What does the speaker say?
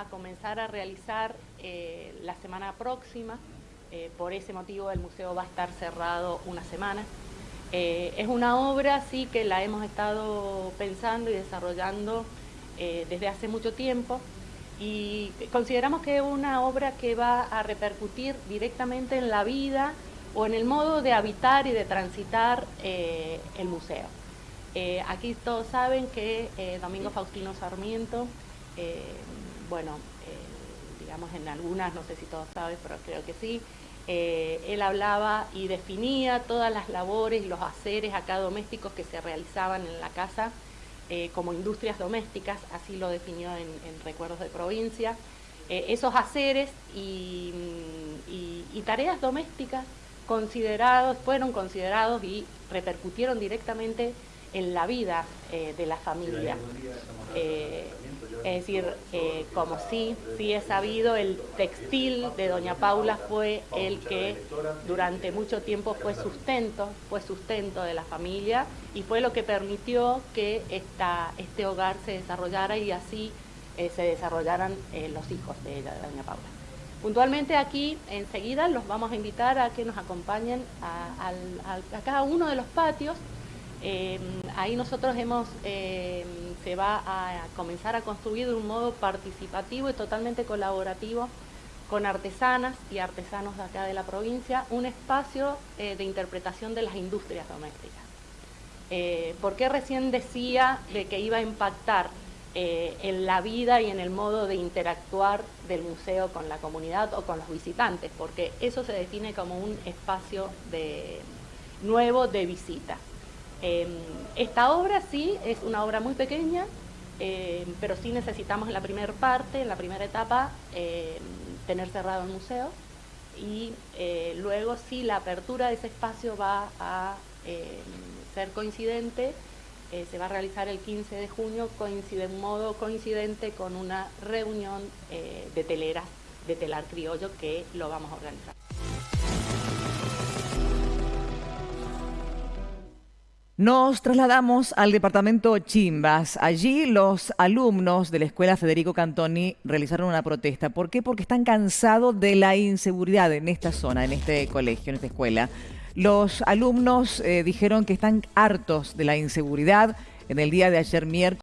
a comenzar a realizar eh, la semana próxima. Eh, por ese motivo el museo va a estar cerrado una semana. Eh, es una obra, sí, que la hemos estado pensando y desarrollando desde hace mucho tiempo y consideramos que es una obra que va a repercutir directamente en la vida o en el modo de habitar y de transitar el museo. aquí todos saben que Domingo Faustino Sarmiento eh, bueno, eh, digamos en algunas, no sé si todos saben, pero creo que sí, eh, él hablaba y definía todas las labores y los haceres acá domésticos que se realizaban en la casa como industrias domésticas, así lo definió en, Recuerdos de Provincia. esos haceres y, y, tareas domésticas considerados, fueron considerados y repercutieron directamente en la vida de la familia. Es decir, eh, como sí, sí he sabido, el textil de Doña Paula fue el que durante mucho tiempo fue sustento, fue sustento de la familia y fue lo que permitió que esta, este hogar se desarrollara y así eh, se desarrollaran eh, los hijos de ella, de Doña Paula. Puntualmente aquí, enseguida, los vamos a invitar a que nos acompañen a, a cada uno de los patios eh, ahí nosotros hemos, eh, se va a comenzar a construir de un modo participativo y totalmente colaborativo con artesanas y artesanos de acá de la provincia, un espacio eh, de interpretación de las industrias domésticas. ¿Por qué recién decía de que iba a impactar en la vida y en el modo de interactuar del museo con la comunidad o con los visitantes? Porque eso se define como un espacio de, nuevo de visita. Em, esta obra sí es una obra muy pequeña, em, pero sí necesitamos en la primera parte, en la primera etapa, em, tener cerrado el museo y eh, luego sí la apertura de ese espacio va a ser coincidente, eh, se va a realizar el 15 de junio, coincide en modo coincidente con una reunión eh, de teleras de telar criollo que lo vamos a organizar. Nos trasladamos al departamento Chimbas. Allí los alumnos de la escuela Federico Cantoni realizaron una protesta. ¿Por qué? Porque están cansados de la inseguridad en esta zona, en este colegio, en esta escuela. Los alumnos eh, dijeron que están hartos de la inseguridad en el día de ayer miércoles.